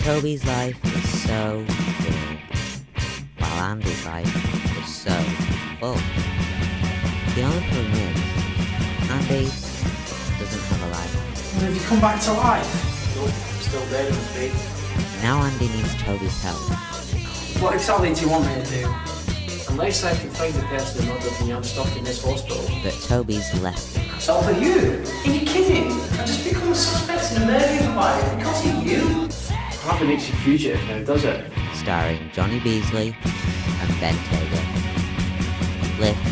Toby's life is so full, while Andy's life is so full. The only problem is, Andy doesn't have a life. Have you come back to life? Nope, still dead in his bed. Now Andy needs Toby's help. What exactly do you want me to do? Unless I can find the person who murdered me, I'm stuck in this hospital. But Toby's left him. It's all for you. Are you kidding? I just become a suspect in a murder inquiry because of you. Hardly makes you fugitive now, does it? starring Johnny Beasley and Ben Taylor. Lift